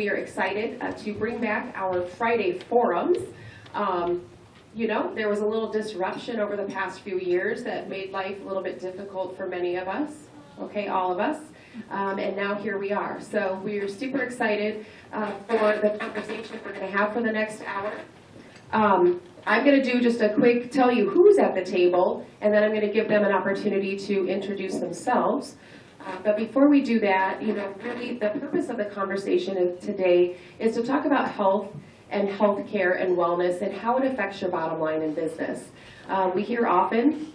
we are excited uh, to bring back our Friday forums. Um, You know, there was a little disruption over the past few years that made life a little bit difficult for many of us, okay, all of us. Um, And now here we are. So we are super excited uh, for the conversation we're going to have for the next hour. Um, I'm going to do just a quick, tell you who's at the table, and then I'm going to give them an opportunity to introduce themselves. Uh, But before we do that, you know, really, the purpose of the conversation of today is to talk about health and healthcare and wellness and how it affects your bottom line in business. Uh, We hear often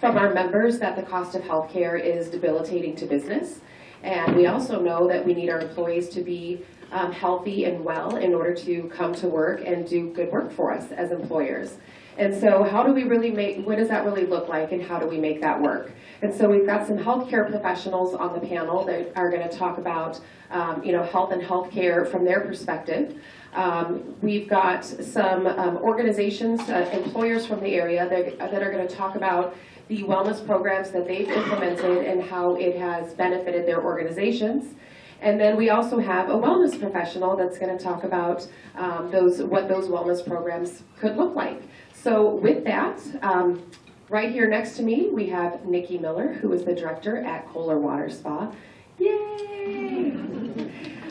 from our members that the cost of healthcare is debilitating to business. And we also know that we need our employees to be um, healthy and well in order to come to work and do good work for us as employers. And so how do we really make, what does that really look like and how do we make that work? And so we've got some healthcare professionals on the panel that are going to talk about, um, you know, health and healthcare from their perspective. Um, We've got some um, organizations, uh, employers from the area that that are going to talk about the wellness programs that they've implemented and how it has benefited their organizations. And then we also have a wellness professional that's going to talk about um, those, what those wellness programs could look like. So with that, um, right here next to me, we have Nikki Miller, who is the director at Kohler Water Spa. Yay!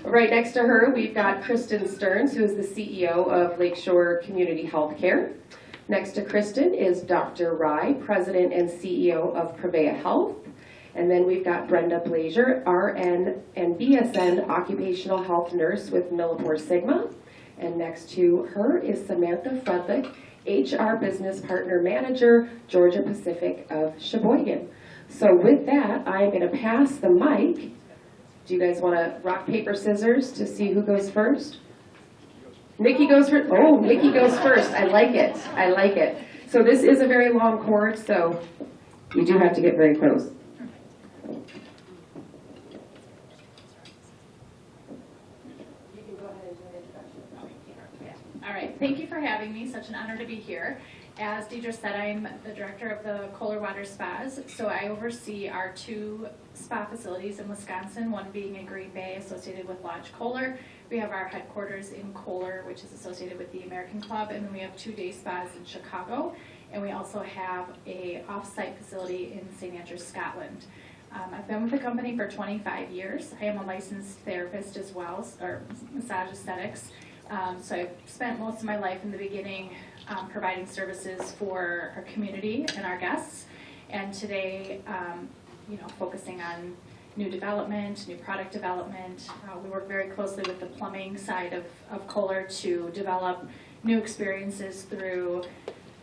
Right next to her, we've got Kristen Stearns, who is the CEO of Lakeshore Community Healthcare. Next to Kristen is Dr. Rai, President and CEO of Prevea Health. And then we've got Brenda Blazier, RN and BSN Occupational Health Nurse with Millipore Sigma. And next to her is Samantha Fredlick, HR Business Partner Manager, Georgia Pacific of Sheboygan. So with that, I am going to pass the mic. Do you guys want to rock, paper, scissors to see who goes first? Nikki goes first. Oh, Nikki goes first. I like it. I like it. So this is a very long cord, so you do have to get very close. You can go ahead and do an introduction. All right, thank you for having me, such an honor to be here. As Deidre said, I'm the director of the Kohler Water Spas, so I oversee our two spa facilities in Wisconsin, one being in Green Bay associated with Lodge Kohler. We have our headquarters in Kohler, which is associated with the American Club, and then we have two day spas in Chicago. And we also have a off-site facility in St. Andrews, Scotland. Um, I've been with the company for 25 years. I am a licensed therapist as well, or massage aesthetics. Um, so I've spent most of my life in the beginning um, providing services for our community and our guests. And today, um, you know, focusing on new development, new product development. Uh, we work very closely with the plumbing side of, of Kohler to develop new experiences through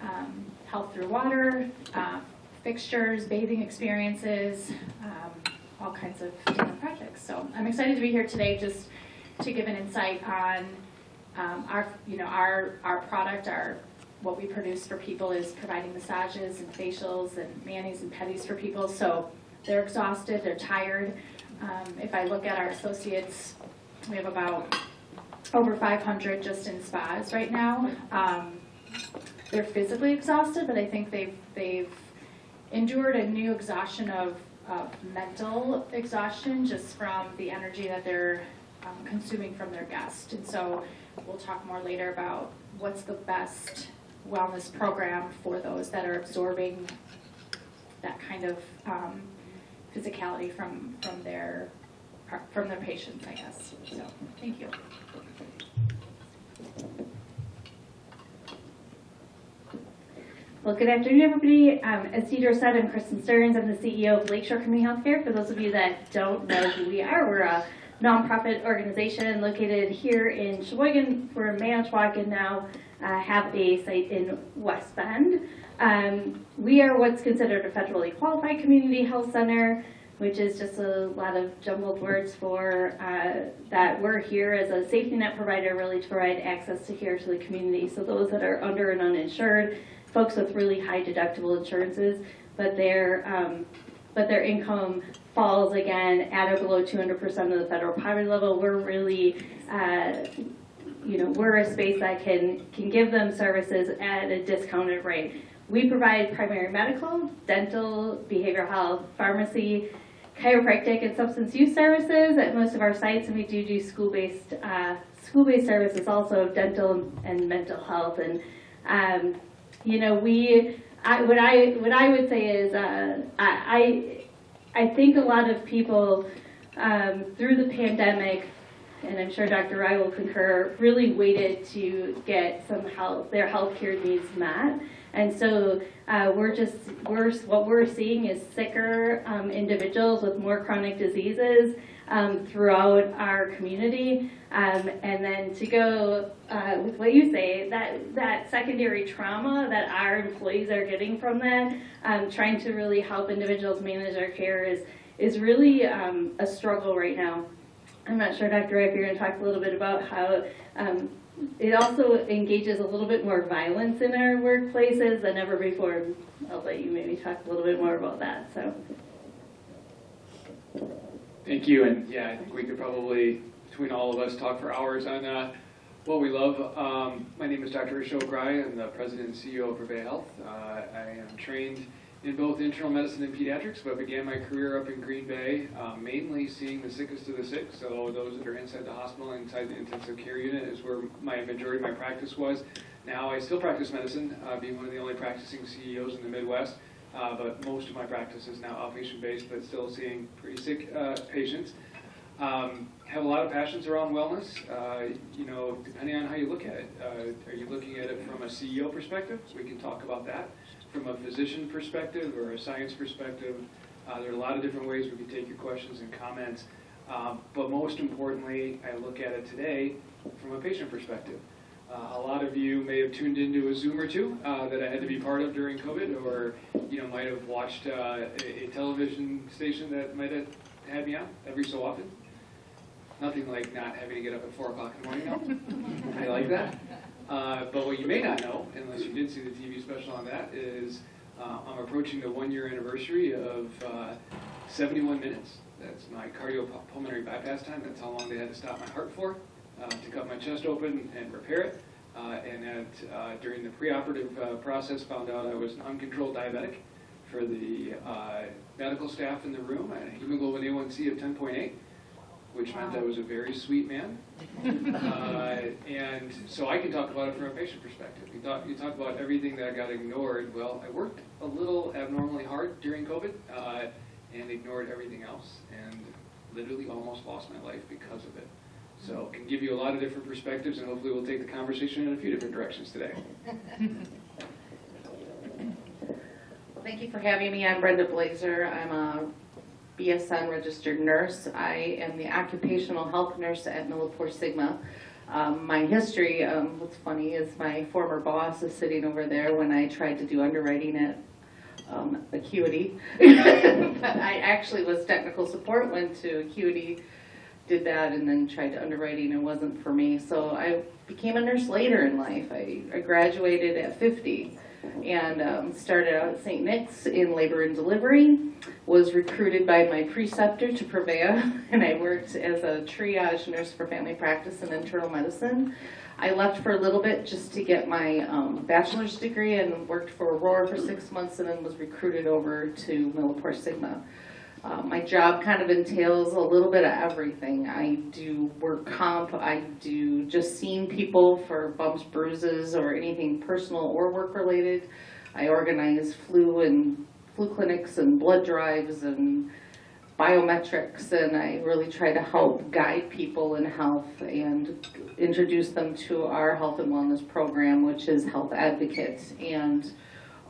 um, health through water, uh, fixtures, bathing experiences, um, all kinds of different projects. So I'm excited to be here today just to give an insight on um, our, you know, our, our product, our, what we produce for people is providing massages and facials and manis and pedis for people. So they're exhausted, they're tired. Um, if I look at our associates, we have about over 500 just in spas right now. Um, they're physically exhausted, but I think they've, they've endured a new exhaustion of, mental exhaustion just from the energy that they're um, consuming from their guest. And so we'll talk more later about what's the best wellness program for those that are absorbing that kind of um, physicality from, from their, from their patients, I guess. So, thank you. Well, good afternoon, everybody. Um, as Deidre said, I'm Kristen Stearns. I'm the CEO of Lakeshore Community Healthcare. For those of you that don't know who we are, we're a nonprofit organization located here in Sheboygan. In Manitowoc and now uh, have a site in West Bend. Um, we are what's considered a federally qualified community health center, which is just a lot of jumbled words for uh, that we're here as a safety net provider really to provide access to care to the community. So those that are under and uninsured, folks with really high deductible insurances, but their um, but their income falls again at or below 200% of the federal poverty level. We're really, uh, you know, we're a space that can can give them services at a discounted rate. We provide primary medical, dental, behavioral health, pharmacy, chiropractic and substance use services at most of our sites, and we do do school-based uh, school-based services, also dental and mental health. And um, you know, we I, what I what I would say is uh, I I I think a lot of people um, through the pandemic and I'm sure Dr. Rai will concur, really waited to get some health, their healthcare needs met. And so uh, we're just, we're, what we're seeing is sicker um, individuals with more chronic diseases um, throughout our community. Um, and then to go uh, with what you say, that, that secondary trauma that our employees are getting from that, um, trying to really help individuals manage their care is, is really um, a struggle right now. I'm not sure, Dr. Ray, if you're going to talk a little bit about how um, it also engages a little bit more violence in our workplaces than ever before. I'll let you maybe talk a little bit more about that. So, Thank you, and yeah, I think we could probably, between all of us, talk for hours on uh, what we love. Um, My name is Dr. Ashok Rai, I'm the president and CEO of Prevea Health. Uh, I am trained in both internal medicine and pediatrics, but began my career up in Green Bay, uh, mainly seeing the sickest of the sick, so those that are inside the hospital, inside the intensive care unit is where my majority of my practice was. Now, I still practice medicine, uh, being one of the only practicing CEOs in the Midwest, uh, but most of my practice is now outpatient-based, but still seeing pretty sick uh, patients. Um, Have a lot of passions around wellness, uh, you know, depending on how you look at it. Uh, Are you looking at it from a CEO perspective? We can talk about that. From a physician perspective or a science perspective, uh, there are a lot of different ways we can take your questions and comments. Um, But most importantly, I look at it today from a patient perspective. Uh, A lot of you may have tuned into a Zoom or two uh, that I had to be part of during COVID, or, you know, might have watched uh, a a television station that might have had me on every so often. Nothing like not having to get up at four o'clock in the morning. I like that. Uh, But what you may not know, unless you did see the TV special on that, is uh, I'm approaching the one-year anniversary of uh, 71 minutes. That's my cardiopulmonary bypass time. That's how long they had to stop my heart for, uh, to cut my chest open and repair it. Uh, And that uh, during the preoperative uh, process, found out I was an uncontrolled diabetic. For the uh, medical staff in the room, I had a hemoglobin A1C of 10.8 which meant I was a very sweet man. Uh, And so I can talk about it from a patient perspective. You talk, you talk about everything that I got ignored. Well, I worked a little abnormally hard during COVID uh, and ignored everything else and literally almost lost my life because of it. So can give you a lot of different perspectives and hopefully we'll take the conversation in a few different directions today. Thank you for having me. I'm Brenda Blazer. I'm a BSN registered nurse. I am the occupational health nurse at Millipore Sigma. Um, my history, um, what's funny is my former boss is sitting over there when I tried to do underwriting at um, Acuity. I actually was technical support, went to Acuity, did that, and then tried to underwriting. It wasn't for me. So I became a nurse later in life. I, I graduated at 50 and um, started out at St. Nick's in labor and delivery. Was recruited by my preceptor to Prevea, and I worked as a triage nurse for family practice and internal medicine. I left for a little bit just to get my um, bachelor's degree and worked for Aurora for six months, and then was recruited over to Millipore Sigma. Uh, my job kind of entails a little bit of everything. I do work comp, I do just seeing people for bumps, bruises, or anything personal or work related. I organize flu and flu clinics and blood drives and biometrics, and I really try to help guide people in health and introduce them to our health and wellness program, which is Health Advocates, and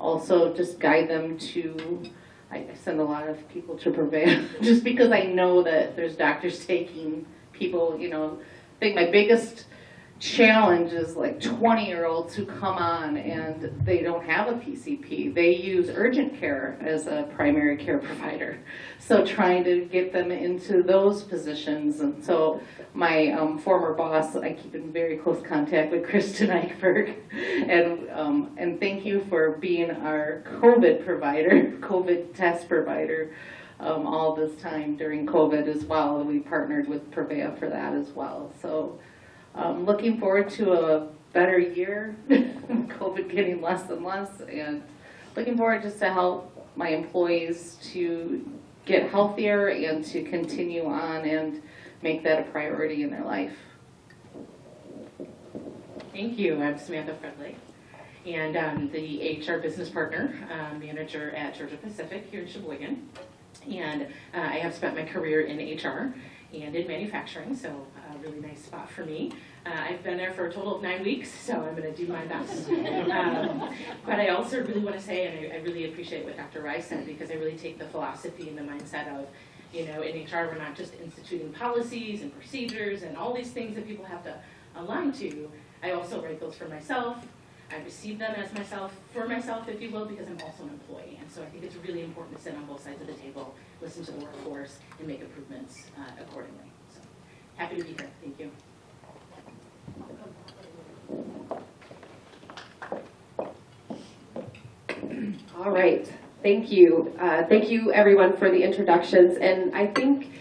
also just guide them to I send a lot of people to Prevea just because I know that there's doctors taking people, you know, I think my biggest challenge is like 20 year olds who come on and they don't have a PCP. They use urgent care as a primary care provider. So trying to get them into those positions. And so my um, former boss, I keep in very close contact with Kristen Eichberg. And, um, and thank you for being our COVID provider, COVID test provider um, all this time during COVID as well. We partnered with Prevea for that as well. So um, looking forward to a better year, COVID getting less and less, and looking forward just to help my employees to get healthier and to continue on and make that a priority in their life. Thank you. I'm Samantha Fredley, and I'm the HR business partner, um, manager at Georgia Pacific here in Sheboygan. And uh, I have spent my career in HR and in manufacturing, so a really nice spot for me. Uh, I've been there for a total of nine weeks, so I'm going to do my best. Um, but I also really want to say, and I, I really appreciate what Dr. Rice said, because I really take the philosophy and the mindset of, you know, in HR, we're not just instituting policies and procedures and all these things that people have to align to. I also write those for myself. I receive them as myself, for myself, if you will, because I'm also an employee. And so I think it's really important to sit on both sides of the table, listen to the workforce, and make improvements uh, accordingly. So happy to be here. Thank you. All right, thank you. Uh, Thank you, everyone, for the introductions. And I think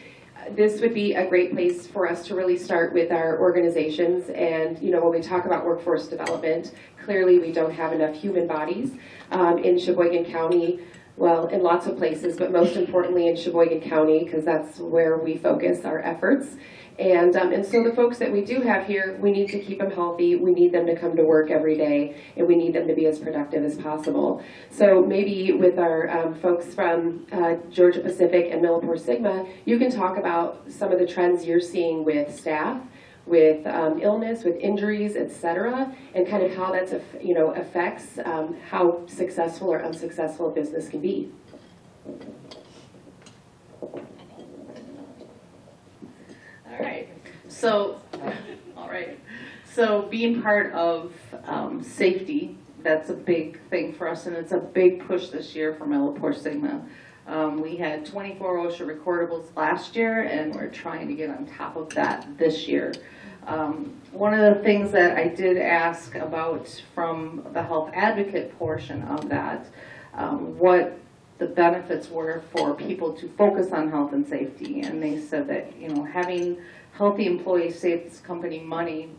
this would be a great place for us to really start with our organizations. And, you know, when we talk about workforce development, clearly we don't have enough human bodies um, in Sheboygan County, well, in lots of places, but most importantly in Sheboygan County, because that's where we focus our efforts. And, um, and so the folks that we do have here, we need to keep them healthy, we need them to come to work every day, and we need them to be as productive as possible. So maybe with our um, folks from uh, Georgia Pacific and Millipore Sigma, you can talk about some of the trends you're seeing with staff, with um, illness, with injuries, et cetera, and kind of how that's, you know, affects um, how successful or unsuccessful a business can be. All right, so, all right, so being part of um, safety, that's a big thing for us, and it's a big push this year for Millipore Sigma. Um, We had 24 OSHA recordables last year, and we're trying to get on top of that this year. Um, One of the things that I did ask about from the health advocate portion of that, um, what the benefits were for people to focus on health and safety. And they said that, you know, having healthy employees saves company money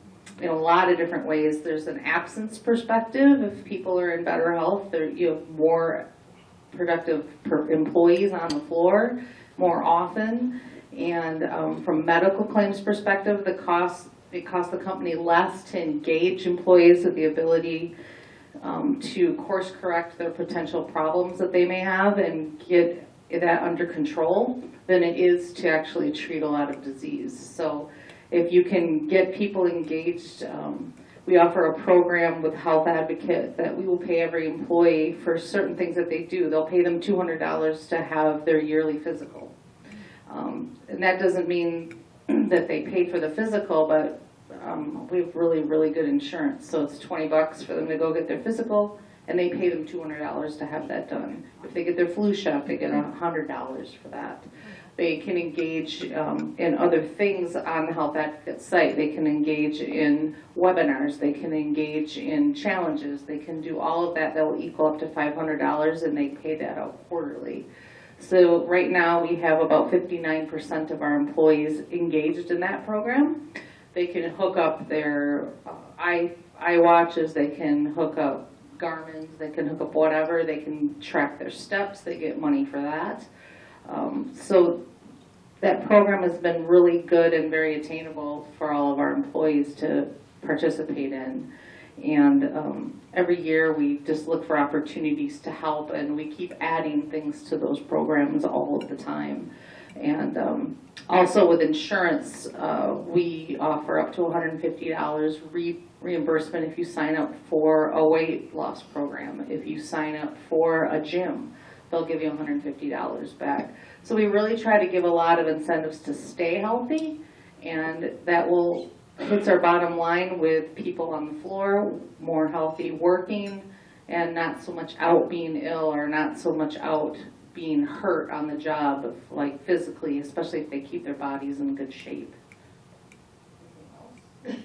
in a lot of different ways. There's an absence perspective. If people are in better health, you have more productive employees on the floor more often. And um, from medical claims perspective, the cost, it costs the company less to engage employees with the ability um, to course correct their potential problems that they may have and get that under control than it is to actually treat a lot of disease. So if you can get people engaged, um, we offer a program with Health Advocate that we will pay every employee for certain things that they do. They'll pay them $200 to have their yearly physical. Um, And that doesn't mean that they pay for the physical, but um, we have really, really good insurance. So it's 20 bucks for them to go get their physical, and they pay them $200 to have that done. If they get their flu shot, they get $100 for that. They can engage um, in other things on the Health Advocate site. They can engage in webinars, they can engage in challenges, they can do all of that. That will equal up to $500, and they pay that out quarterly. So right now, we have about 59% of our employees engaged in that program. They can hook up their uh, i iWatches, they can hook up Garmin's, they can hook up whatever, they can track their steps, they get money for that. Um, So that program has been really good and very attainable for all of our employees to participate in. And um, every year, we just look for opportunities to help, and we keep adding things to those programs all of the time. And um, also with insurance, uh, we offer up to $150 re- reimbursement if you sign up for a weight loss program. If you sign up for a gym, they'll give you $150 back. So we really try to give a lot of incentives to stay healthy, and that will hits our bottom line with people on the floor, more healthy working, and not so much out being ill or not so much out being hurt on the job, like physically, especially if they keep their bodies in good shape. Thank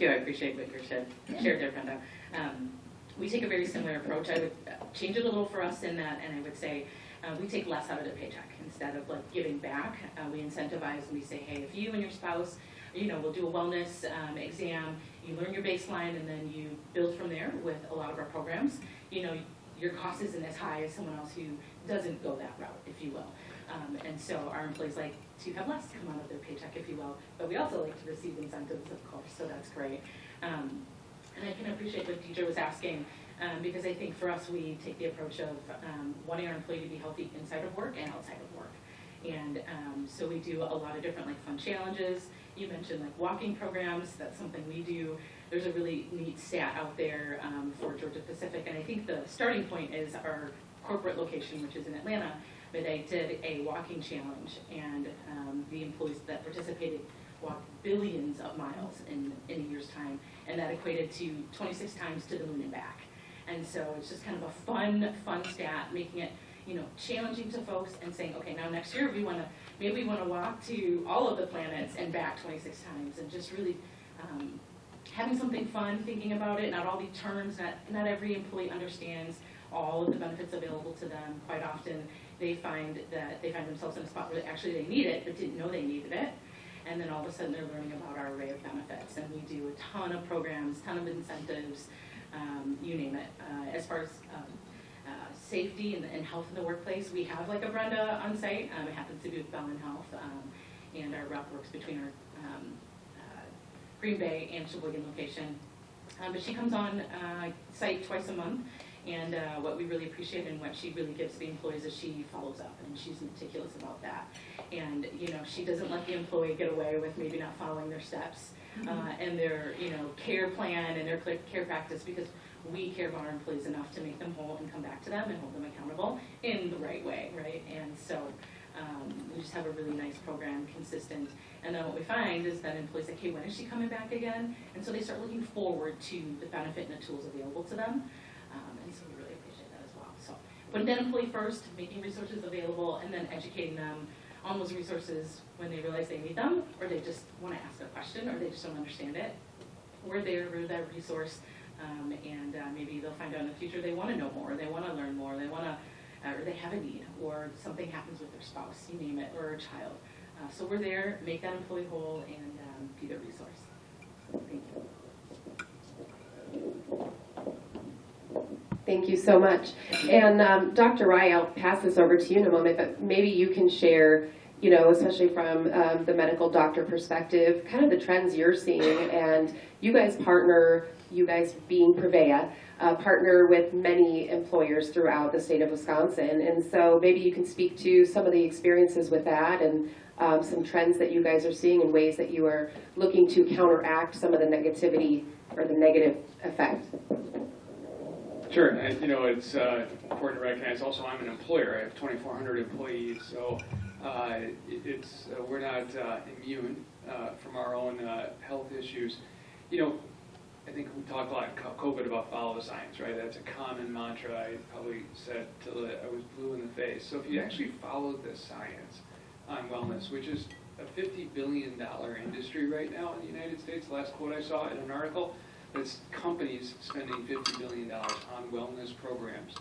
you. I appreciate what you shared, shared Brenda. Um, we take a very similar approach. I would uh, change it a little for us in that, and I would say uh, we take less out of the paycheck instead of like giving back. Uh, we incentivize and we say, hey, if you and your spouse, you know, we'll do a wellness um, exam. You learn your baseline, and then you build from there with a lot of our programs. You know, your cost isn't as high as someone else who doesn't go that route, if you will. Um, and so our employees like to have less come out of their paycheck, if you will, but we also like to receive incentives, of course, so that's great. Um, and I can appreciate what Deidre was asking, um, because I think for us, we take the approach of, um, wanting our employee to be healthy inside of work and outside of work. And, um, so we do a lot of different like fun challenges. You mentioned like walking programs, that's something we do. There's a really neat stat out there, um, for Georgia Pacific, and I think the starting point is our corporate location, which is in Atlanta. But they did a walking challenge, and, um, the employees that participated walked billions of miles in, in a year's time, and that equated to twenty-six times to the moon and back. And so it's just kind of a fun, fun stat, making it, you know, challenging to folks and saying, okay, now next year we wanna, maybe we wanna walk to all of the planets and back twenty-six times, and just really, um, having something fun, thinking about it, not all the terms, not, not every employee understands all of the benefits available to them. Quite often, they find that they find themselves in a spot where actually they need it, but didn't know they needed it. And then all of a sudden, they're learning about our array of benefits, and we do a ton of programs, ton of incentives, um, you name it. Uh, as far as, um, uh, safety and, and health in the workplace, we have like a Brenda on site, um, it happens to be with Bellin Health, um, and our rep works between our, um, uh, Green Bay and Sheboygan location. Um, but she comes on, uh, site twice a month, and, uh, what we really appreciate and what she really gives the employees is she follows up, and she's meticulous about that. And, you know, she doesn't let the employee get away with maybe not following their steps, uh, and their, you know, care plan and their care practice, because we care about our employees enough to make them whole and come back to them and hold them accountable in the right way, right? And so, um, we just have a really nice program, consistent. And then what we find is that employees say, hey, when is she coming back again? And so they start looking forward to the benefit and the tools available to them. Um, and so we really appreciate that as well. So putting that employee first, making resources available, and then educating them on those resources when they realize they need them, or they just want to ask a question, or they just don't understand it. We're there, we're that resource, um, and uh, maybe they'll find out in the future they want to know more, they want to learn more, they want to, uh, or they have a need, or something happens with their spouse, you name it, or a child. Uh, so we're there, make that employee whole, and um, be the resource. Thank you. Thank you so much. And um, Dr. Rai, I'll pass this over to you in a moment, but maybe you can share, you know, especially from um, the medical doctor perspective, kind of the trends you're seeing. And you guys partner, you guys being Prevea, uh, partner with many employers throughout the state of Wisconsin. And so maybe you can speak to some of the experiences with that and um, some trends that you guys are seeing and ways that you are looking to counteract some of the negativity or the negative effect. Sure, and you know, it's uh, important to recognize also I'm an employer, I have 2,400 employees, so it- it's, uh, we're not uh, immune uh, from our own uh, health issues. You know, I think we talked a lot COVID about follow the science, right? That's a common mantra I probably said till I was blue in the face. So if you actually follow the science on wellness, which is a $50 billion industry right now in the United States, the last quote I saw in an article, that's companies spending $50 billion on wellness programs.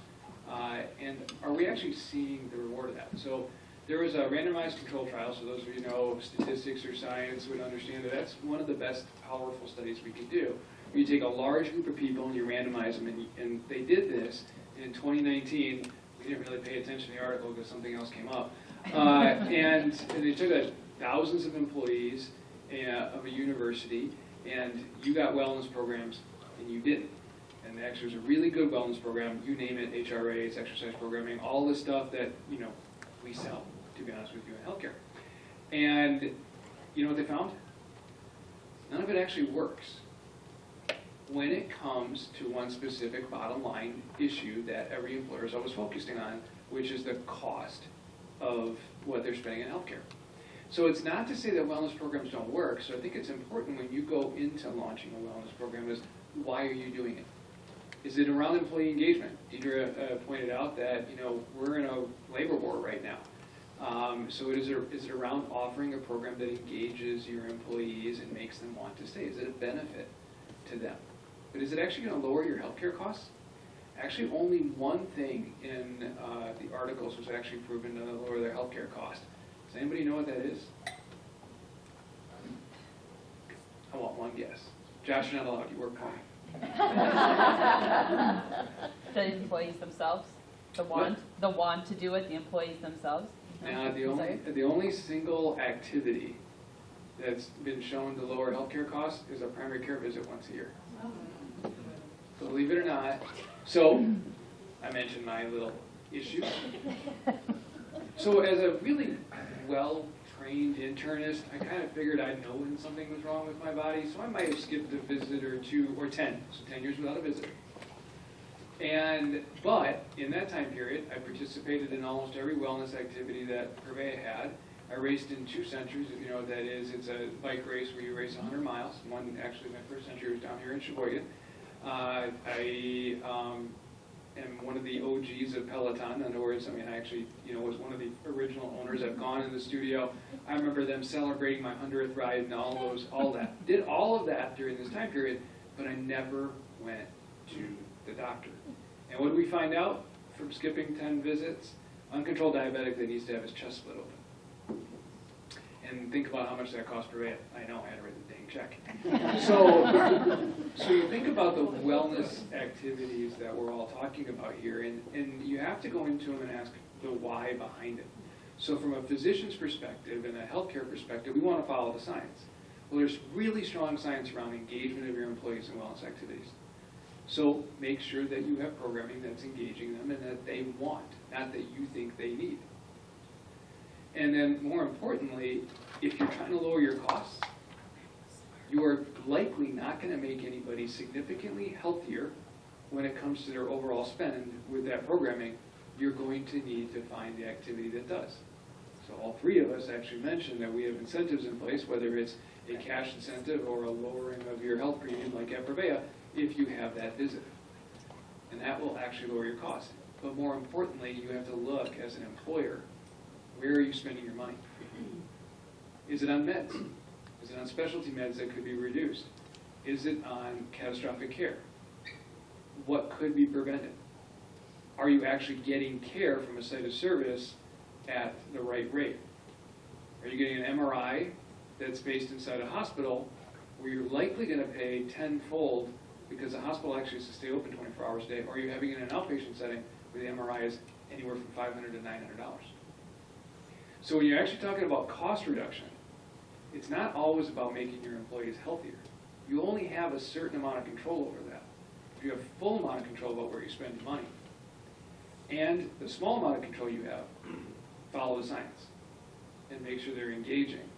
Uh, And are we actually seeing the reward of that? So there was a randomized control trial, so those of you who know statistics or science would understand that that's one of the best powerful studies we can do. You take a large group of people and you randomize them, and, and they did this in 2019. We didn't really pay attention to the article because something else came up. Uh, and they took a, thousands of employees uh, of a university, and you got wellness programs, and you didn't. And actually, it was a really good wellness program. You name it, HRAs, exercise programming, all the stuff that you know we sell. To be honest with you, in healthcare. And you know what they found? None of it actually works when it comes to one specific bottom line issue that every employer is always focusing on, which is the cost of what they're spending in healthcare. So it's not to say that wellness programs don't work, so I think it's important when you go into launching a wellness program is, why are you doing it? Is it around employee engagement? Deidre uh, pointed out that, you know, we're in a labor war right now. Um, So is it around offering a program that engages your employees and makes them want to stay? Is it a benefit to them? But is it actually going to lower your healthcare costs? Actually, only one thing in uh, the articles was actually proven to lower their healthcare cost. Does anybody know what that is? I want one guess. Josh, you're not allowed, you work more. the employees themselves? The want, the want to do it, the employees themselves? Now, the only, the only single activity that's been shown to lower healthcare costs is a primary care visit once a year. Believe it or not. So, I mentioned my little issue. So as a really well-trained internist, I kind of figured I'd know when something was wrong with my body, so I might have skipped a visit or two, or 10, so 10 years without a visit. And, but, in that time period, I participated in almost every wellness activity that Prevea had. I raced in two centuries, you know that is. It's a bike race where you race 100 miles. One, actually, my first century was down here in Sheboygan. Uh, I um, am one of the OGs of Peloton. In other words, I mean, I actually, you know, was one of the original owners. I've gone in the studio. I remember them celebrating my 100th ride and all those, all that. Did all of that during this time period, but I never went to the doctor. And what do we find out from skipping 10 visits? Uncontrolled diabetic that needs to have his chest split open. And think about how much that cost per day. I know, I had to write the dang check. So, so you think about the wellness activities that we're all talking about here, and, and you have to go into them and ask the why behind it. So from a physician's perspective and a healthcare perspective, we want to follow the science. Well, there's really strong science around engagement of your employees in wellness activities. So make sure that you have programming that's engaging them and that they want, not that you think they need. And then more importantly, if you're trying to lower your costs, you are likely not going to make anybody significantly healthier when it comes to their overall spend with that programming. You're going to need to find the activity that does. So all three of us actually mentioned that we have incentives in place, whether it's a cash incentive or a lowering of your health premium like at Prevea, if you have that visit. And that will actually lower your cost. But more importantly, you have to look as an employer, where are you spending your money? Is it on meds? Is it on specialty meds that could be reduced? Is it on catastrophic care? What could be prevented? Are you actually getting care from a site of service at the right rate? Are you getting an MRI that's based inside a hospital where you're likely going to pay tenfold because the hospital actually has to stay open 24 hours a day, or you're having it in an outpatient setting where the MRI is anywhere from 500 to $900? So when you're actually talking about cost reduction, it's not always about making your employees healthier. You only have a certain amount of control over that. If you have full amount of control about where you spend your money, and the small amount of control you have, follow the science and make sure they're engaging.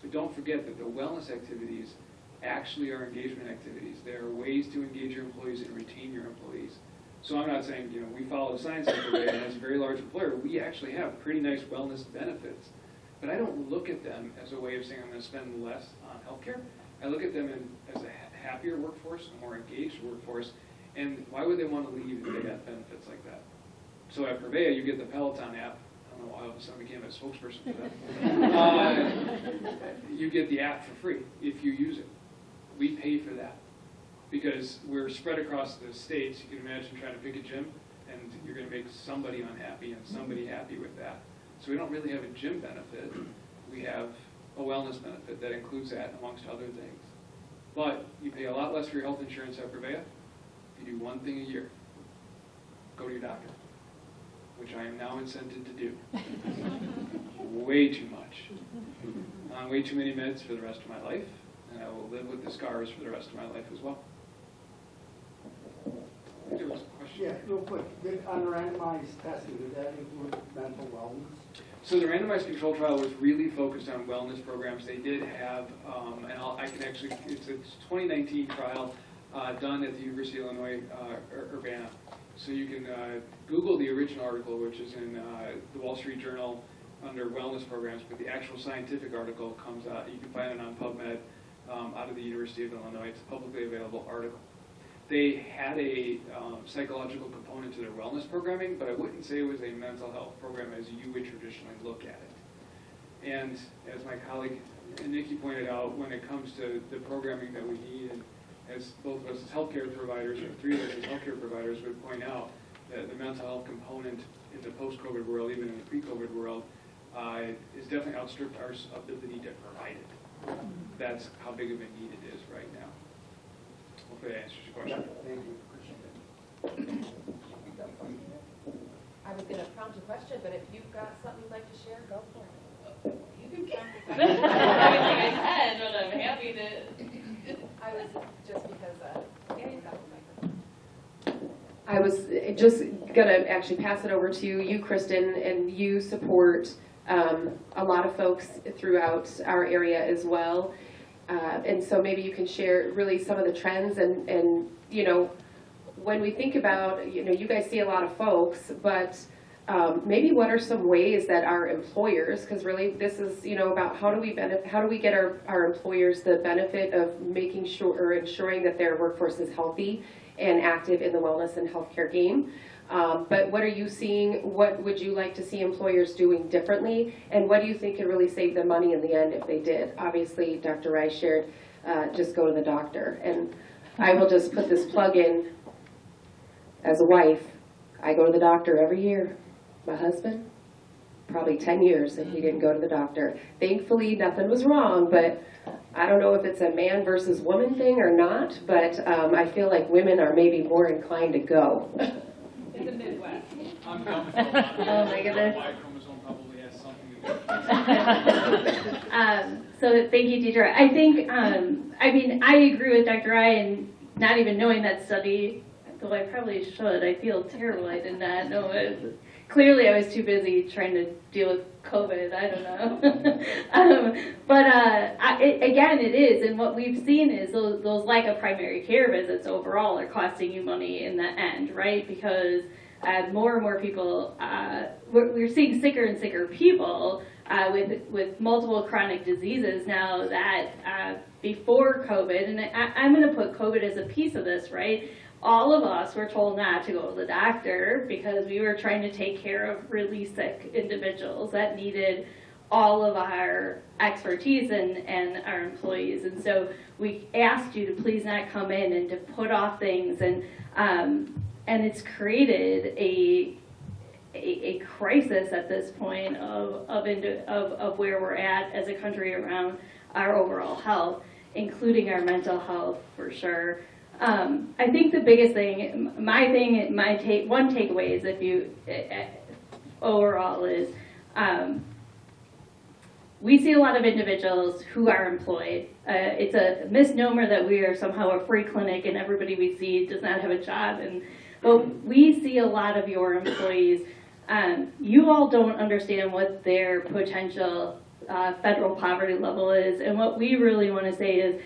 But don't forget that the wellness activities actually are engagement activities. There are ways to engage your employees and retain your employees. So I'm not saying, you know, we follow the science every day, and as a very large employer, we actually have pretty nice wellness benefits. But I don't look at them as a way of saying I'm going to spend less on healthcare. I look at them in, as a happier workforce, a more engaged workforce, and why would they want to leave if they got benefits like that? So at Prevea, you get the Peloton app. I don't know why all of a sudden I became a spokesperson for that. Uh, you get the app for free if you use it. We pay for that because we're spread across the states. You can imagine trying to pick a gym, and you're going to make somebody unhappy and somebody happy with that. So we don't really have a gym benefit. We have a wellness benefit that includes that amongst other things. But you pay a lot less for your health insurance at if you do one thing a year. Go to your doctor, which I am now incented to do. Way too much. On way too many meds for the rest of my life, and I will live with the scars for the rest of my life as well. There was a question. Yeah, real quick, did unrandomized testing, did that include mental wellness? So the randomized control trial was really focused on wellness programs. They did have, um, and I'll, I can actually, it's a 2019 trial uh, done at the University of Illinois uh, Ur- Urbana. So you can uh, Google the original article, which is in uh, the Wall Street Journal under wellness programs, but the actual scientific article comes out. You can find it on PubMed um, out of the University of Illinois. It's a publicly available article. They had a um, psychological component to their wellness programming, but I wouldn't say it was a mental health program as you would traditionally look at it. And as my colleague Nikki pointed out, when it comes to the programming that we need, and as both of us as healthcare providers, or three of us as healthcare providers would point out, that the mental health component in the post-COVID world, even in the pre-COVID world, uh, is definitely outstripped our ability to provide it. That's how big of a need it is right now. Hopefully that answers your question. Thank you. I was gonna prompt a question, but if you've got something you'd like to share, go for it. You can come. I don't I can, but I'm happy to. I was just because, uh, yeah, you got the microphone. I was just gonna actually pass it over to you, Kristen, and you support um, a lot of folks throughout our area as well. Uh, And so maybe you can share really some of the trends and, and, you know, when we think about, you know, you guys see a lot of folks, but um, maybe what are some ways that our employers, because really this is, you know, about how do we benefit, how do we get our, our employers the benefit of making sure, or ensuring that their workforce is healthy and active in the wellness and healthcare game. Um, but what are you seeing? What would you like to see employers doing differently? And what do you think could really save them money in the end if they did? Obviously, Dr. Rice shared, uh, just go to the doctor. And I will just put this plug in. As a wife, I go to the doctor every year. My husband, probably 10 years if he didn't go to the doctor. Thankfully, nothing was wrong, but I don't know if it's a man versus woman thing or not, but um, I feel like women are maybe more inclined to go. In the Midwest. I'm coming from a lot of Oh, my goodness. Y chromosome probably has something to do. Um, so thank you, Deidre. I think, um, I mean, I agree with Dr. Ryan, not even knowing that study, though I probably should. I feel terrible I did not know it. Clearly, I was too busy trying to deal with COVID. I don't know. um, but uh, I, it, again, it is, and what we've seen is those, those of primary care visits overall are costing you money in the end, right? Because uh, more and more people, uh, we're, we're seeing sicker and sicker people uh, with with multiple chronic diseases now that uh, before COVID, and I, I'm going to put COVID as a piece of this, right? All of us were told not to go to the doctor because we were trying to take care of really sick individuals that needed all of our expertise and, and our employees. And so we asked you to please not come in and to put off things. And, um, and it's created a, a, a crisis at this point of, of, indi- of, of where we're at as a country around our overall health, including our mental health for sure. Um, I think the biggest thing, my thing, my take, one takeaway is if you, eh, eh, overall is, um, we see a lot of individuals who are employed. Uh, it's a misnomer that we are somehow a free clinic and everybody we see does not have a job. And but we see a lot of your employees. Um, you all don't understand what their potential uh, federal poverty level is, and what we really want to say is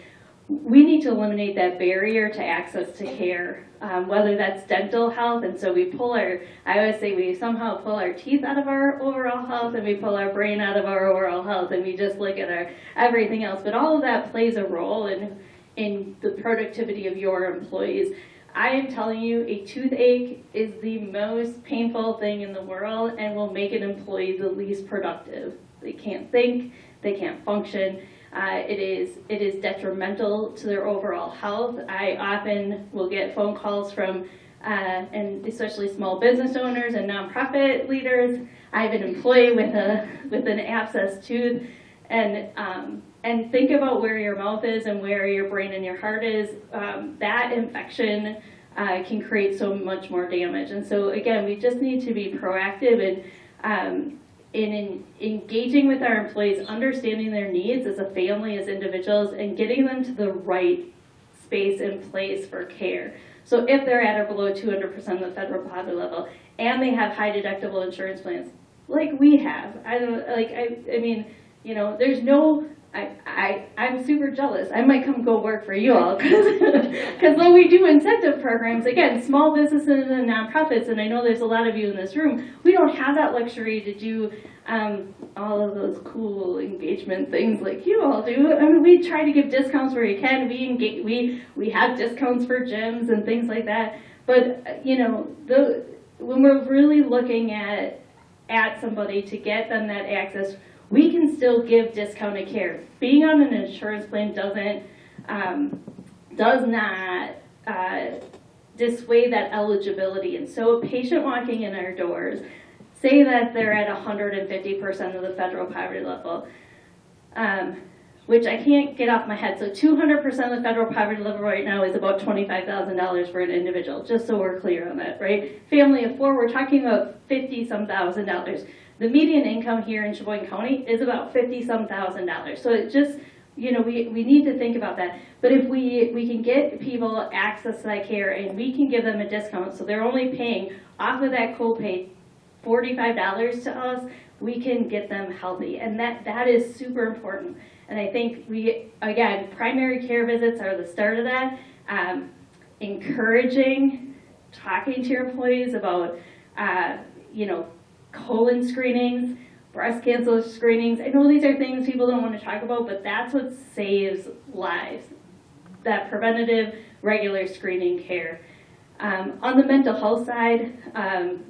we need to eliminate that barrier to access to care, um, whether that's dental health, and so we pull our, I always say we somehow pull our teeth out of our overall health and we pull our brain out of our overall health and we just look at our everything else. But all of that plays a role in, in the productivity of your employees. I am telling you, a toothache is the most painful thing in the world and will make an employee the least productive. They can't think, they can't function. Uh, it is it is detrimental to their overall health. I often will get phone calls from, uh, and especially small business owners and nonprofit leaders. I have an employee with a with an abscess tooth, and um, and think about where your mouth is and where your brain and your heart is. Um, that infection uh, can create so much more damage. And so again, we just need to be proactive and um, in, in engaging with our employees, understanding their needs as a family, as individuals, and getting them to the right space and place for care. So if they're at or below 200% of the federal poverty level, and they have high deductible insurance plans, like we have, I don't like. I, I mean, you know, there's no. I, I, I'm super jealous. I might come go work for you all because when we do incentive programs, again, small businesses and nonprofits, and I know there's a lot of you in this room, we don't have that luxury to do um, all of those cool engagement things like you all do. I mean, we try to give discounts where we can. We engage, we we have discounts for gyms and things like that. But you know, the when we're really looking at at somebody to get them that access, we can still give discounted care. Being on an insurance plan doesn't um, does not uh, dissuade that eligibility. And so, a patient walking in our doors, say that they're at 150% of the federal poverty level. Um, which I can't get off my head. So 200% of the federal poverty level right now is about $25,000 for an individual, just so we're clear on that, right? Family of four, we're talking about 50 some thousand dollars. The median income here in Sheboygan County is about 50 some thousand dollars. So it just, you know, we, we need to think about that. But if we, we can get people access to that care and we can give them a discount, so they're only paying off of that copay $45 to us, we can get them healthy. And that, that is super important. And I think we, again, primary care visits are the start of that. Um, encouraging, talking to your employees about, uh, you know, colon screenings, breast cancer screenings. I know these are things people don't want to talk about, but that's what saves lives. That preventative, regular screening care. Um, on the mental health side, um,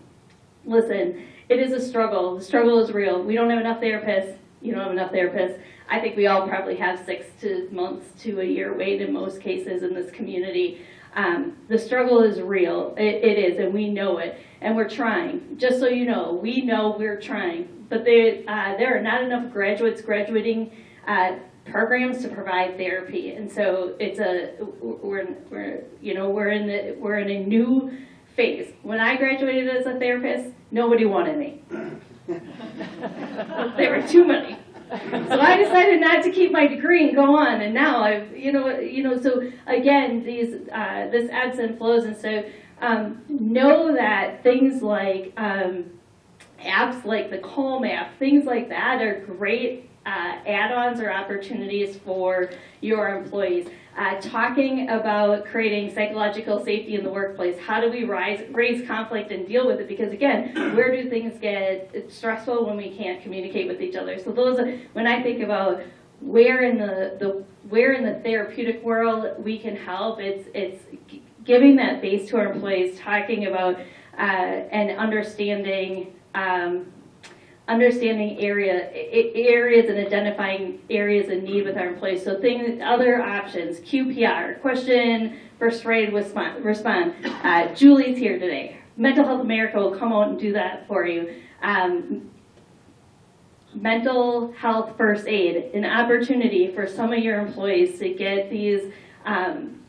listen, it is a struggle. The struggle is real. We don't have enough therapists. You don't have enough therapists. I think we all probably have six to months to a year wait in most cases in this community. Um, the struggle is real. It, it is, and we know it, and we're trying. Just so you know, we know we're trying. But there, uh, there are not enough graduates graduating uh, programs to provide therapy, and so it's a we're, we're you know we're in the we're in a new phase. When I graduated as a therapist, nobody wanted me. there were too many. So I decided not to keep my degree and go on, and now I've, you know, you know. So again, these uh, this ebbs and flows, and so um, know that things like um, apps like the Calm app, things like that, are great uh, add-ons or opportunities for your employees. Uh, talking about creating psychological safety in the workplace. How do we rise, raise conflict and deal with it? Because again, where do things get stressful when we can't communicate with each other? So those, when I think about where in the, the where in the therapeutic world we can help, it's it's giving that base to our employees, talking about uh, and understanding. Um, understanding area areas and identifying areas in need with our employees. So things, other options, QPR, question, first grade respond. respond. Uh, Julie's here today. Mental Health America will come out and do that for you. Um, mental health first aid, an opportunity for some of your employees to get these, um,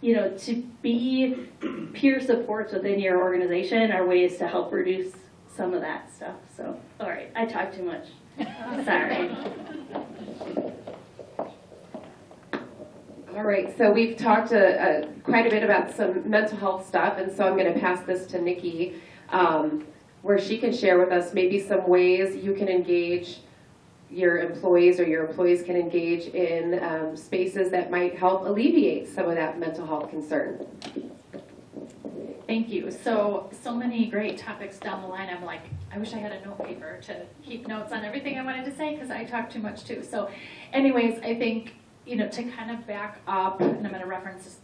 you know, to be peer supports within your organization are ways to help reduce some of that stuff. So, all right, I talked too much. Sorry. All right, so we've talked uh, uh, quite a bit about some mental health stuff, and so I'm going to pass this to Nikki, um, where she can share with us maybe some ways you can engage your employees or your employees can engage in um, spaces that might help alleviate some of that mental health concern. Thank you. So, so many great topics down the line. I'm like, I wish I had a note paper to keep notes on everything I wanted to say because I talk too much too. So, anyways, I think, you know, to kind of back up, and I'm going to reference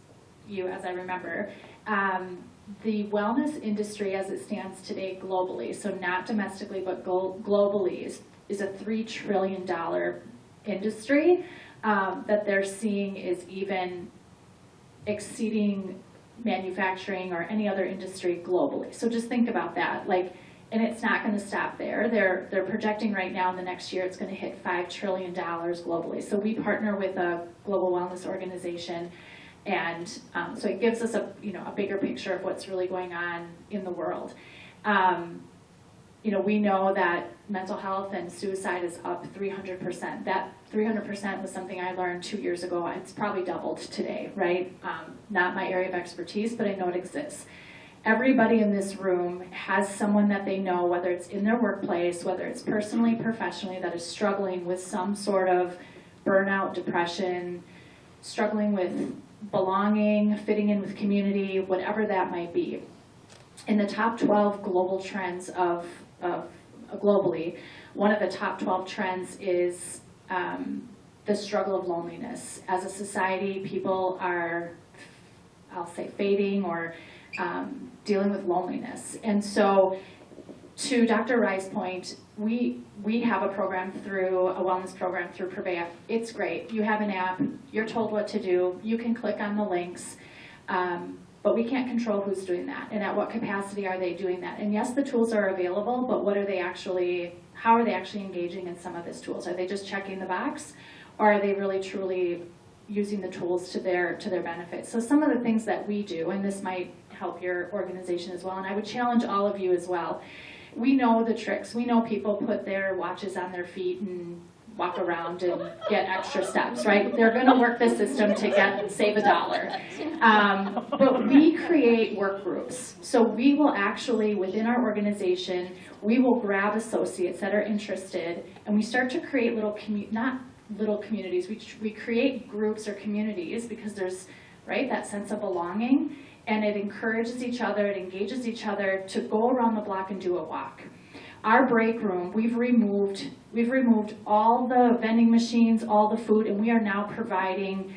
you as I remember, um, the wellness industry as it stands today globally, so not domestically but globally, is, is a $3 trillion industry um, that they're seeing is even exceeding manufacturing or any other industry globally. So just think about that. Like, and it's not going to stop there. They're they're projecting right now in the next year it's going to hit five trillion dollars globally. So we partner with a global wellness organization, and um, so it gives us a you know a bigger picture of what's really going on in the world. Um, you know, we know that mental health and suicide is up 300%. That 300% was something I learned two years ago. It's probably doubled today, right? Um, not my area of expertise, but I know it exists. Everybody in this room has someone that they know, whether it's in their workplace, whether it's personally, professionally, that is struggling with some sort of burnout, depression, struggling with belonging, fitting in with community, whatever that might be. In the top 12 global trends of of globally, one of the top 12 trends is um, the struggle of loneliness. As a society, people are, I'll say, fading or um, dealing with loneliness. And so, to Dr. Rai's point, we we have a program through a wellness program through Prevea. It's great. You have an app. You're told what to do. You can click on the links. Um, but we can't control who's doing that and at what capacity are they doing that. And yes, the tools are available, but what are they actually, how are they actually engaging in some of these tools? Are they just checking the box? Or are they really truly using the tools to their, to their benefit? So some of the things that we do, and this might help your organization as well, and I would challenge all of you as well. We know the tricks. We know people put their watches on their feet and walk around and get extra steps, right? They're gonna work the system to get, save a dollar. Um, but we create work groups. So we will actually, within our organization, we will grab associates that are interested and we start to create little not little communities, we, we create groups or communities because there's, right, that sense of belonging. And it encourages each other, it engages each other to go around the block and do a walk. Our break room, we've removed, we've removed all the vending machines, all the food, and we are now providing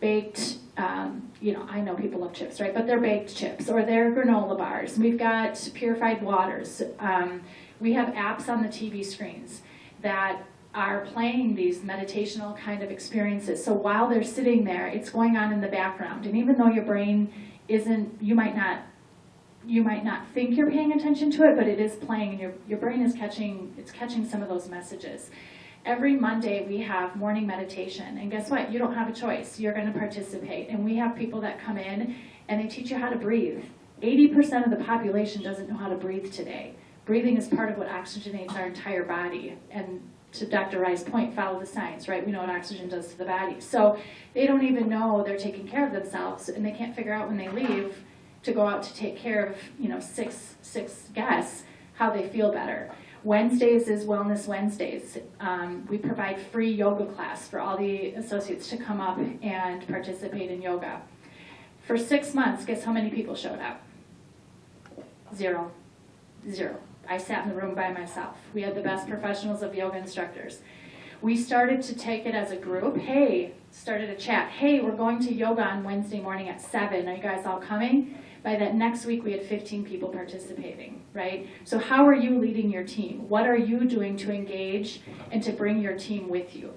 baked, um, you know, I know people love chips, right? But they're baked chips or they're granola bars. We've got purified waters. Um, we have apps on the TV screens that are playing these meditational kind of experiences. So while they're sitting there, it's going on in the background. And even though your brain isn't, you might not you might not think you're paying attention to it, but it is playing and your, your brain is catching, it's catching some of those messages. Every Monday we have morning meditation and guess what? You don't have a choice. You're gonna participate. And we have people that come in and they teach you how to breathe. 80% of the population doesn't know how to breathe today. Breathing is part of what oxygenates our entire body. And to Dr. Rai's point, follow the science, right? We know what oxygen does to the body. So they don't even know they're taking care of themselves and they can't figure out when they leave to go out to take care of, you know, six, six guests, how they feel better. Wednesdays is Wellness Wednesdays. Um, we provide free yoga class for all the associates to come up and participate in yoga. For six months, guess how many people showed up? Zero. Zero. I sat in the room by myself. We had the best professionals of yoga instructors. We started to take it as a group. Hey, started a chat. Hey, we're going to yoga on Wednesday morning at 7. Are you guys all coming? By that next week, we had 15 people participating, right? So how are you leading your team? What are you doing to engage and to bring your team with you?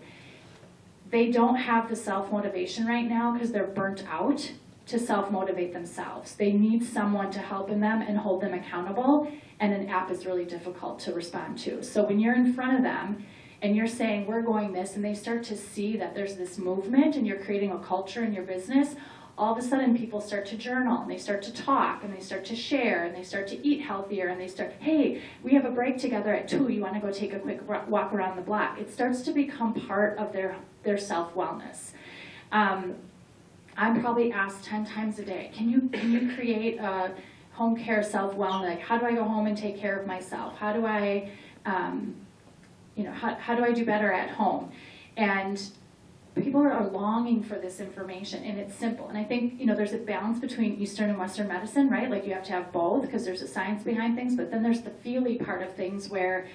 They don't have the self-motivation right now because they're burnt out to self-motivate themselves. They need someone to help in them and hold them accountable, and an app is really difficult to respond to. So when you're in front of them and you're saying, we're going this, and they start to see that there's this movement and you're creating a culture in your business, all of a sudden people start to journal and they start to talk and they start to share and they start to eat healthier and they start, hey, we have a break together at two, you wanna go take a quick walk around the block. It starts to become part of their, their self-wellness. Um, I'm probably asked 10 times a day, can you, can you create a home care self-wellness? Like, how do I go home and take care of myself? How do I, um, you know, how, how do I do better at home? And people are longing for this information and it's simple. And I think, you know, there's a balance between Eastern and Western medicine, right? Like you have to have both because there's a science behind things, but then there's the feely part of things where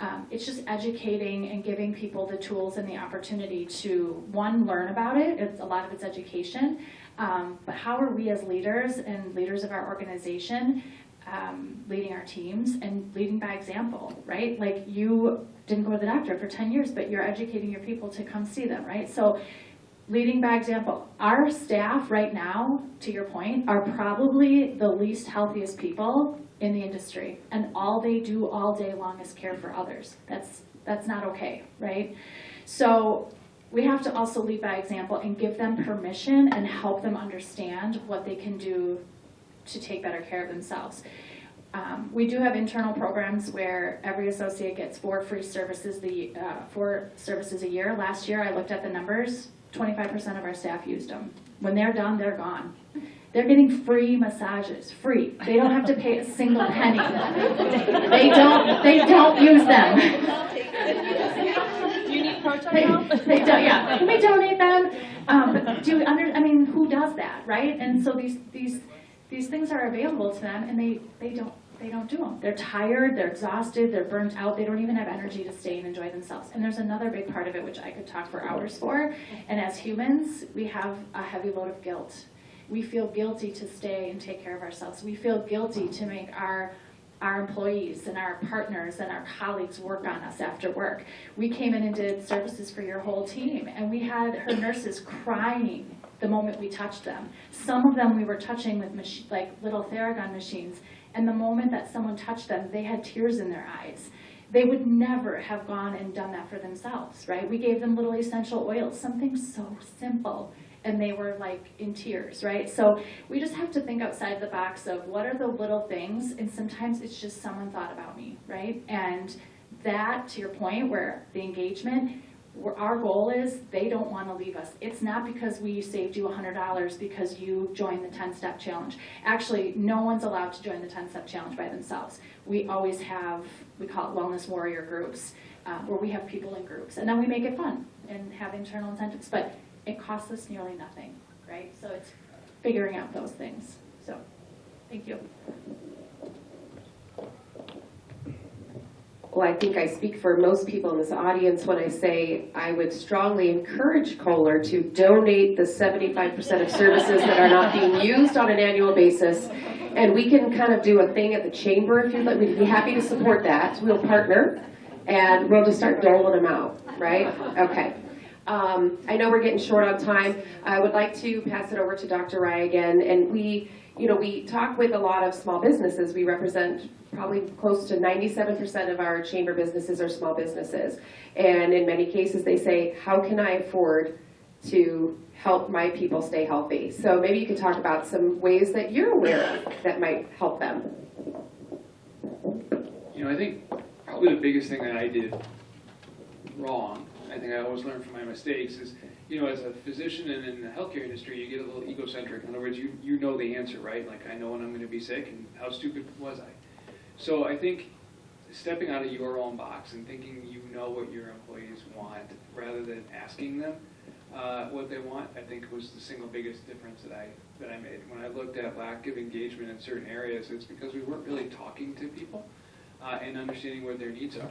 um, it's just educating and giving people the tools and the opportunity to, one, learn about it. It's a lot of it's education. Um, but how are we as leaders and leaders of our organization um, leading our teams and leading by example, right? Like you didn't go to the doctor for 10 years, but you're educating your people to come see them, right? So leading by example. Our staff right now, to your point, are probably the least healthiest people in the industry. And all they do all day long is care for others. That's, that's not okay, right? So we have to also lead by example and give them permission and help them understand what they can do to take better care of themselves. Um, we do have internal programs where every associate gets four free services the uh, four services a year. Last year, I looked at the numbers. 25% of our staff used them. When they're done, they're gone. They're getting free massages, free. They don't have to pay a single penny. they don't. They don't use them. Do you need proton They, they don't, yeah, can we donate them? Um, but do, under, I mean, who does that, right? And so these, these, these things are available to them and they, they don't, they don't do them. They're tired, they're exhausted, they're burnt out, they don't even have energy to stay and enjoy themselves. And there's another big part of it which I could talk for hours for. And as humans, we have a heavy load of guilt. We feel guilty to stay and take care of ourselves. We feel guilty to make our our employees and our partners and our colleagues work on us after work. We came in and did services for your whole team, and we had her nurses crying the moment we touched them. Some of them we were touching with like little Theragun machines, and the moment that someone touched them, they had tears in their eyes. they would never have gone and done that for themselves, right? We gave them little essential oils, something so simple, and they were like in tears, right? So we just have to think outside the box of what are the little things, and sometimes it's just someone thought about me, right? And that, to your point, where the engagement, our goal is, they don't want to leave us. It's not because we saved you hundred dollars because you joined the ten-step challenge. Actually, no one's allowed to join the ten-step challenge by themselves. We always have, we call it wellness warrior groups, uh, where we have people in groups, and then we make it fun and have internal incentives, but it costs us nearly nothing, right? So it's figuring out those things, so, thank you. Well, I think I speak for most people in this audience when I say I would strongly encourage Kohler to donate the seventy-five percent of services that are not being used on an annual basis. And we can kind of do a thing at the chamber if you'd like, we'd be happy to support that. We'll partner and we'll just start doling them out, right? Okay. Um, I know we're getting short on time. I would like to pass it over to Dr. Rai again. And we, you know, we talk with a lot of small businesses. We represent probably close to 97% of our chamber businesses are small businesses. And in many cases, they say, how can I afford to help my people stay healthy? So maybe you could talk about some ways that you're aware of that might help them. You know, I think probably the biggest thing that I did wrong, I think I always learn from my mistakes, is, you know, as a physician and in the healthcare industry, you get a little egocentric. In other words, you, you know the answer, right? Like, I know when I'm gonna be sick, and how stupid was I? So I think stepping out of your own box and thinking you know what your employees want, rather than asking them uh, what they want, I think was the single biggest difference that I, that I made. When I looked at lack of engagement in certain areas, it's because we weren't really talking to people uh, and understanding where their needs are.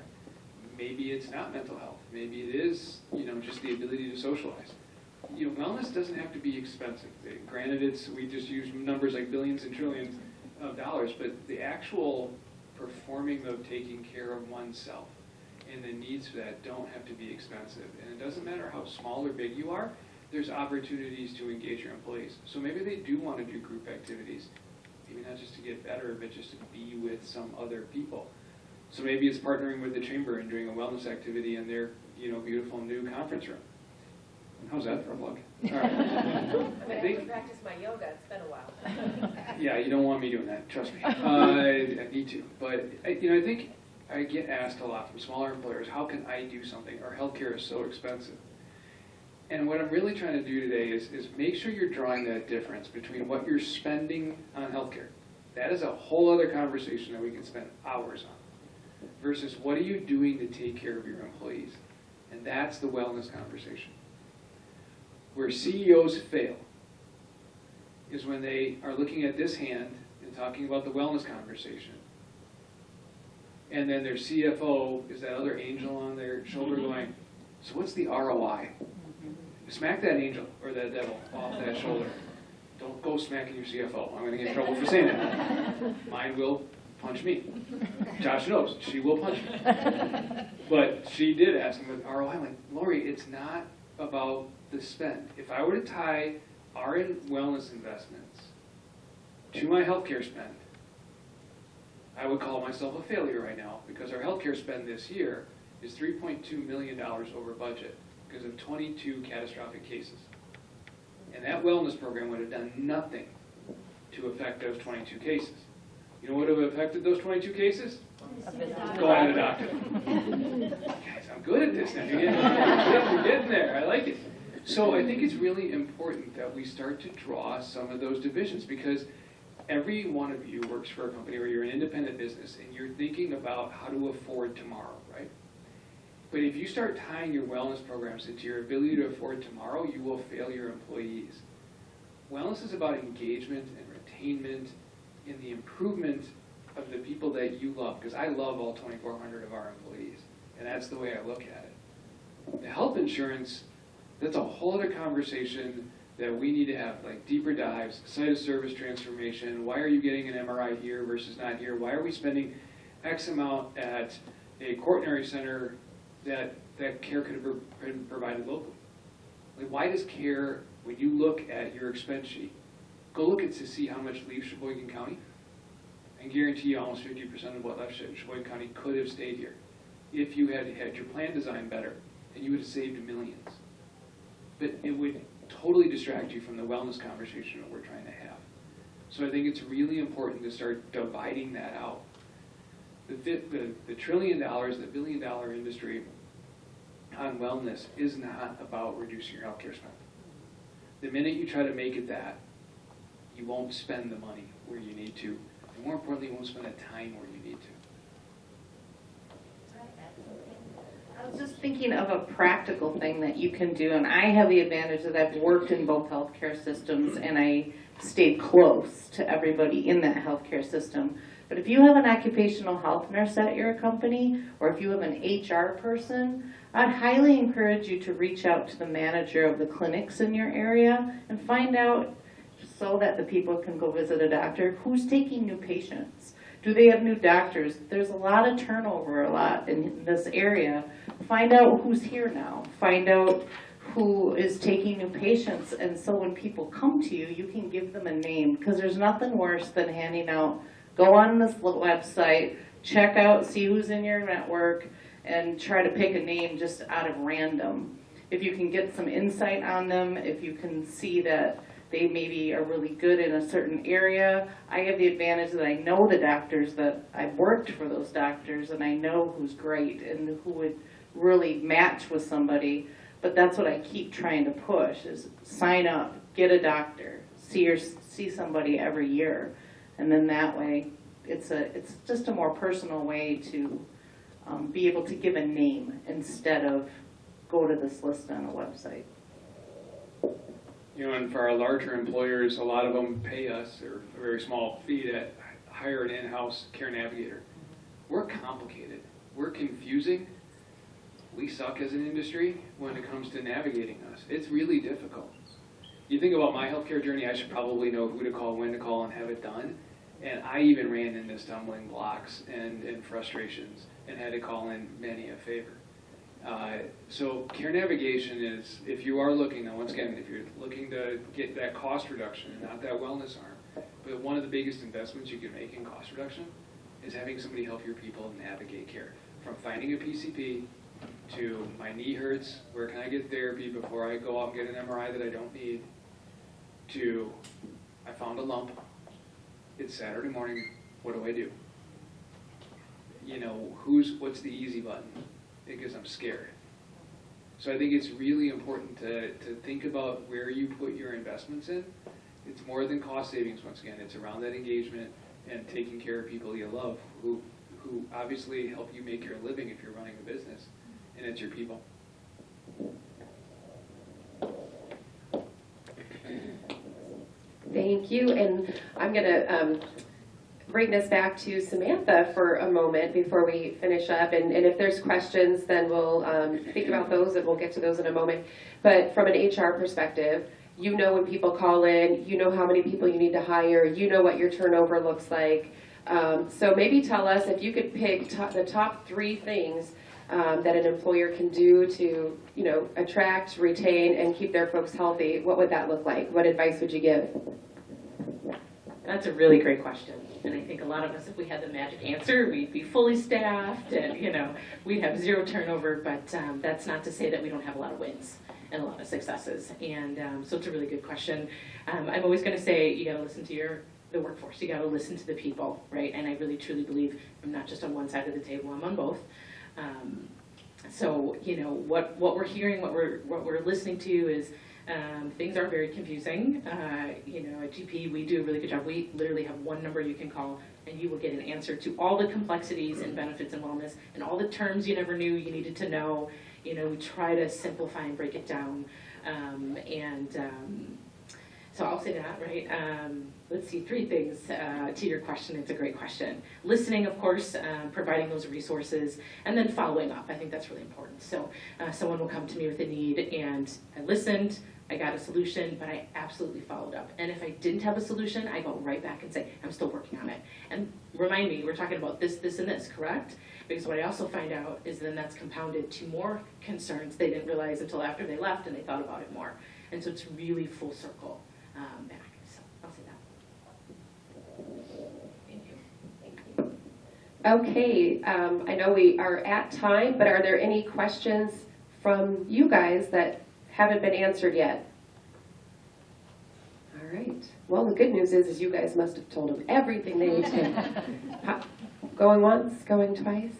Maybe it's not mental health. Maybe it is, you know, just the ability to socialize. You know, wellness doesn't have to be expensive. Granted, it's we just use numbers like billions and trillions of dollars, but the actual performing of taking care of oneself and the needs for that don't have to be expensive. And it doesn't matter how small or big you are, there's opportunities to engage your employees. So maybe they do want to do group activities, maybe not just to get better, but just to be with some other people. So maybe it's partnering with the chamber and doing a wellness activity in their, you know, beautiful new conference room. How's that for a plug? All right. I mean, I I need to think, practice my yoga, it's been a while. yeah, you don't want me doing that, trust me. Uh, I, I need to, but, I- you know, I think I get asked a lot from smaller employers, how can I do something? Our healthcare is so expensive. And what I'm really trying to do today is, is make sure you're drawing that difference between what you're spending on healthcare. That is a whole other conversation that we can spend hours on. Versus what are you doing to take care of your employees? And that's the wellness conversation. Where CEOs fail is when they are looking at this hand and talking about the wellness conversation. And then their CFO is that other angel on their shoulder mm-hmm. going, so what's the ROI? Mm-hmm. Smack that angel or that devil off that shoulder. Don't go smacking your CFO. I'm gonna get in trouble for saying that. Mine will punch me. Josh knows, she will punch me. But she did ask me with ROI, I'm like, Lori, it's not about the spend. If I were to tie our in- wellness investments to my healthcare spend, I would call myself a failure right now because our healthcare spend this year is $3.2 million over budget because of 22 catastrophic cases. And that wellness program would have done nothing to affect those 22 cases. You know what would have affected those 22 cases? Go to the doctor. Guys, I'm good at this now. You're getting, you're getting there. I like it. So I think it's really important that we start to draw some of those divisions because every one of you works for a company or you're an independent business and you're thinking about how to afford tomorrow, right? But if you start tying your wellness programs into your ability to afford tomorrow, you will fail your employees. Wellness is about engagement and retainment in the improvement of the people that you love, because I love all 2,400 of our employees, and that's the way I look at it. The health insurance, that's a whole other conversation that we need to have, like deeper dives, site of service transformation, why are you getting an MRI here versus not here? Why are we spending X amount at a coronary center that, that care could have been provided locally? Like, why does care, when you look at your expense sheet, go look at to see how much leaves Sheboygan County? And guarantee you almost fifty percent of what left She- Sheboygan County could have stayed here. if you had had your plan designed better, and you would have saved millions. But it would totally distract you from the wellness conversation that we're trying to have. So I think it's really important to start dividing that out. The, the, the trillion dollars, the billion dollar industry on wellness is not about reducing your healthcare spend. The minute you try to make it that, you won't spend the money where you need to. And more importantly, you won't spend the time where you need to. I was just thinking of a practical thing that you can do, and I have the advantage that I've worked in both healthcare systems and I stayed close to everybody in that healthcare system. But if you have an occupational health nurse at your company, or if you have an HR person, I'd highly encourage you to reach out to the manager of the clinics in your area and find out, so that the people can go visit a doctor, who's taking new patients? Do they have new doctors? There's a lot of turnover a lot in this area. Find out who's here now. Find out who is taking new patients. And so when people come to you, you can give them a name because there's nothing worse than handing out, go on this website, check out, see who's in your network, and try to pick a name just out of random. If you can get some insight on them, if you can see that they maybe are really good in a certain area. I have the advantage that I know the doctors that I've worked for those doctors and I know who's great and who would really match with somebody. But that's what I keep trying to push is sign up, get a doctor, see your, see somebody every year. And then that way, it's a, it's just a more personal way to um, be able to give a name instead of go to this list on a website. You know, and for our larger employers, a lot of them pay us, or a very small fee to hire an in-house care navigator. We're complicated, we're confusing, we suck as an industry when it comes to navigating us. It's really difficult. You think about my healthcare journey, I should probably know who to call, when to call, and have it done. And I even ran into stumbling blocks and, and frustrations and had to call in many a favor. Uh, So care navigation is, if you are looking, now once again, if you're looking to get that cost reduction, not that wellness arm, but one of the biggest investments you can make in cost reduction is having somebody help your people navigate care. From finding a PCP to my knee hurts, where can I get therapy before I go out and get an MRI that I don't need, to I found a lump, it's Saturday morning, what do I do? You know, who's, what's the easy button? Because I'm scared. So I think it's really important to, to think about where you put your investments in. It's more than cost savings, once again, it's around that engagement and taking care of people you love, who, who obviously help you make your living if you're running a business, and it's your people. Thank you, and I'm gonna um, bring this back to Samantha for a moment before we finish up, and and if there's questions, then we'll um, think about those, and we'll get to those in a moment. But from an HR perspective, you know when people call in, you know how many people you need to hire, you know what your turnover looks like. Um, So maybe tell us, if you could pick the top three things um, that an employer can do to, you know, attract, retain, and keep their folks healthy, what would that look like? What advice would you give? That's a really great question. And I think a lot of us, if we had the magic answer, we'd be fully staffed and, you know, we'd have zero turnover, but um, that's not to say that we don't have a lot of wins and a lot of successes. And um, so it's a really good question. Um, I'm always going to say you got to listen to your the workforce. You got to listen to the people, right? And I really truly believe I'm not just on one side of the table. I'm on both. Um, so you know what what we're hearing, what we're what we're listening to is um, things are very confusing. Uh, you know, at GP, we do a really good job. We literally have one number you can call, and you will get an answer to all the complexities and benefits and wellness, and all the terms you never knew you needed to know. You know, we try to simplify and break it down. Um, and um, so I'll say that, right? Um, let's see, three things uh, to your question. It's a great question. Listening, of course, um, providing those resources, and then following up. I think that's really important. So uh, someone will come to me with a need, and I listened. I got a solution, but I absolutely followed up. And if I didn't have a solution, I go right back and say, I'm still working on it. And remind me, we're talking about this, this, and this, correct? Because what I also find out is then that's compounded to more concerns they didn't realize until after they left and they thought about it more. And so it's really full circle um, back. So I'll say that. Thank you. Okay, um, I know we are at time, but are there any questions from you guys that haven't been answered yet? All right. Well, the good news is, is you guys must have told them everything they need to. Going once, going twice?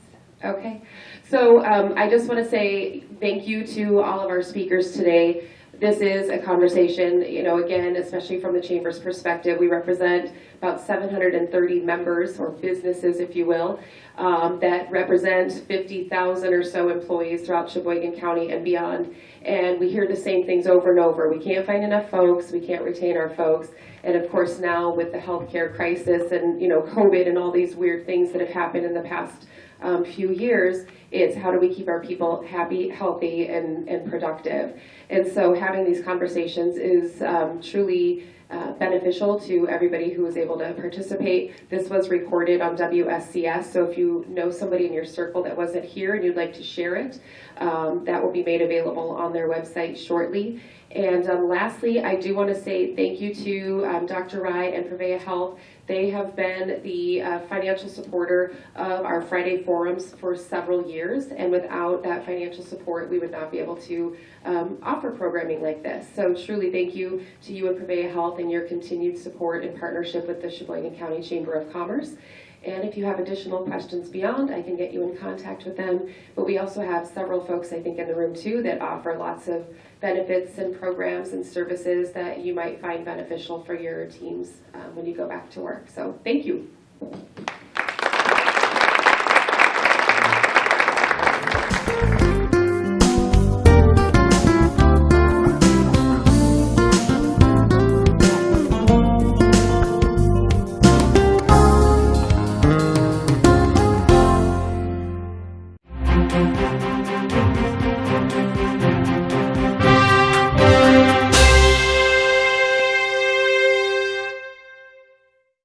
Okay. So um, I just want to say thank you to all of our speakers today. This is a conversation, you know, again, especially from the Chamber's perspective, we represent about 730 members or businesses, if you will, um, that represent 50,000 or so employees throughout Sheboygan County and beyond. And we hear the same things over and over. We can't find enough folks, we can't retain our folks. And of course, now with the healthcare crisis and, you know, COVID and all these weird things that have happened in the past um, few years, it's how do we keep our people happy, healthy, and, and productive. And so having these conversations is um, truly uh, beneficial to everybody who was able to participate. This was recorded on WSCS, so if you know somebody in your circle that wasn't here and you'd like to share it, um, that will be made available on their website shortly. And um, lastly, I do want to say thank you to um, Dr. Rai and Prevea Health. They have been the uh, financial supporter of our Friday forums for several years, and without that financial support, we would not be able to um, offer programming like this. So truly thank you to you and Prevea Health and your continued support and partnership with the Sheboygan County Chamber of Commerce. And if you have additional questions beyond, I can get you in contact with them. But we also have several folks, I think, in the room too that offer lots of benefits and programs and services that you might find beneficial for your teams um, when you go back to work. So thank you.